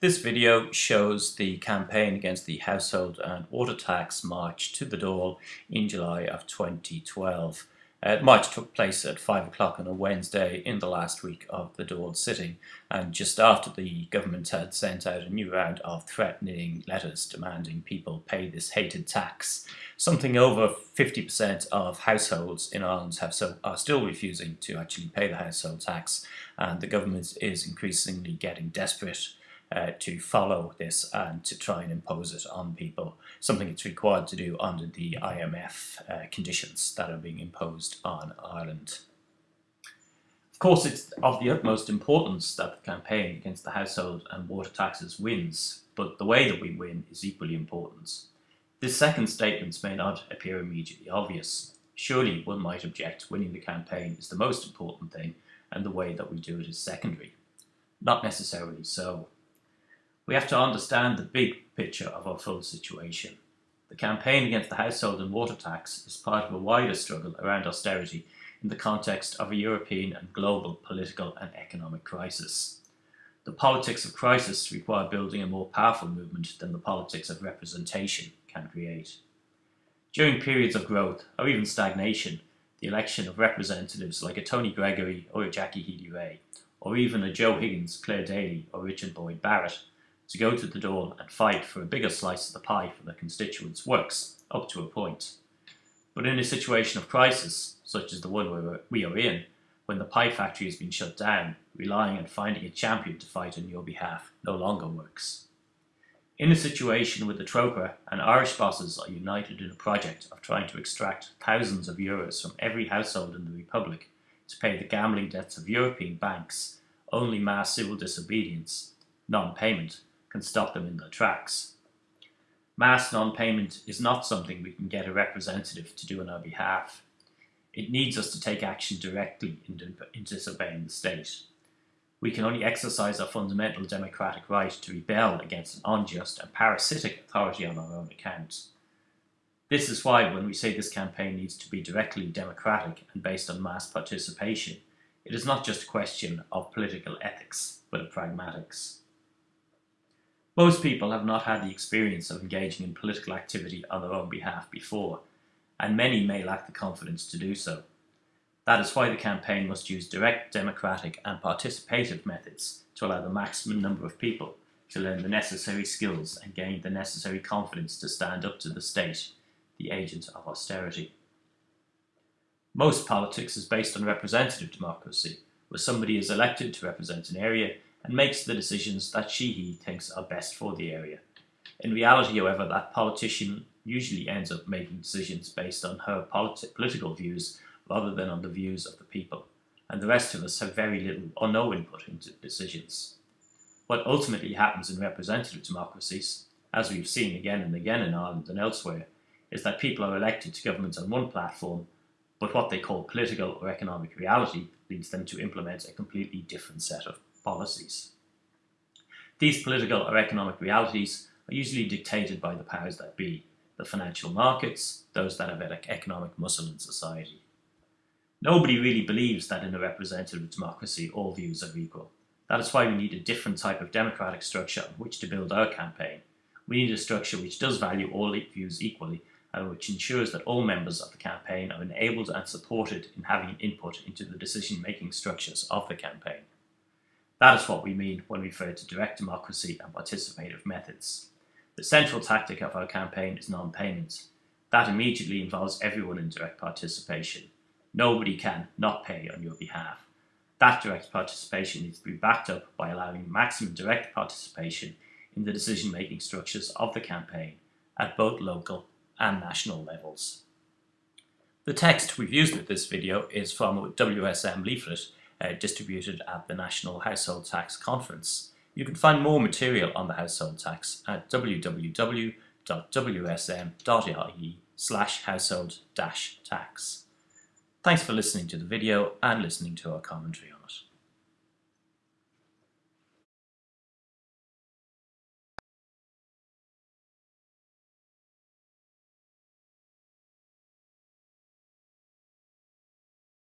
This video shows the campaign against the household and water tax march to the Dáil in July of 2012. Uh, march took place at 5 o'clock on a Wednesday in the last week of the Dáil sitting and just after the government had sent out a new round of threatening letters demanding people pay this hated tax. Something over 50% of households in Ireland have so, are still refusing to actually pay the household tax and the government is increasingly getting desperate uh, to follow this and to try and impose it on people, something it's required to do under the IMF uh, conditions that are being imposed on Ireland. Of course, it's of the utmost importance that the campaign against the household and water taxes wins, but the way that we win is equally important. This second statement may not appear immediately obvious. Surely one might object winning the campaign is the most important thing and the way that we do it is secondary. Not necessarily so. We have to understand the big picture of our full situation. The campaign against the household and water tax is part of a wider struggle around austerity in the context of a European and global political and economic crisis. The politics of crisis require building a more powerful movement than the politics of representation can create. During periods of growth, or even stagnation, the election of representatives like a Tony Gregory or a Jackie Healy-Rae, or even a Joe Higgins, Clare Daly or Richard Boyd Barrett, to go to the door and fight for a bigger slice of the pie for their constituents works, up to a point. But in a situation of crisis, such as the one we are in, when the pie factory has been shut down, relying on finding a champion to fight on your behalf no longer works. In a situation where the Troika and Irish bosses are united in a project of trying to extract thousands of euros from every household in the Republic to pay the gambling debts of European banks, only mass civil disobedience, non-payment, can stop them in their tracks. Mass non-payment is not something we can get a representative to do on our behalf. It needs us to take action directly in, in disobeying the state. We can only exercise our fundamental democratic right to rebel against an unjust and parasitic authority on our own account. This is why when we say this campaign needs to be directly democratic and based on mass participation, it is not just a question of political ethics, but of pragmatics. Most people have not had the experience of engaging in political activity on their own behalf before, and many may lack the confidence to do so. That is why the campaign must use direct, democratic and participative methods to allow the maximum number of people to learn the necessary skills and gain the necessary confidence to stand up to the state, the agent of austerity. Most politics is based on representative democracy, where somebody is elected to represent an area and makes the decisions that she he thinks are best for the area. In reality, however, that politician usually ends up making decisions based on her politi political views rather than on the views of the people, and the rest of us have very little or no input into decisions. What ultimately happens in representative democracies, as we've seen again and again in Ireland and elsewhere, is that people are elected to government on one platform, but what they call political or economic reality leads them to implement a completely different set of policies. These political or economic realities are usually dictated by the powers that be, the financial markets, those that have economic muscle in society. Nobody really believes that in a representative democracy all views are equal. That is why we need a different type of democratic structure on which to build our campaign. We need a structure which does value all views equally and which ensures that all members of the campaign are enabled and supported in having input into the decision-making structures of the campaign. That is what we mean when we refer to direct democracy and participative methods. The central tactic of our campaign is non-payment. That immediately involves everyone in direct participation. Nobody can not pay on your behalf. That direct participation needs to be backed up by allowing maximum direct participation in the decision-making structures of the campaign at both local and national levels. The text we've used with this video is from a WSM leaflet uh, distributed at the National Household Tax Conference. You can find more material on the household tax at www.wsm.ie slash household tax. Thanks for listening to the video and listening to our commentary.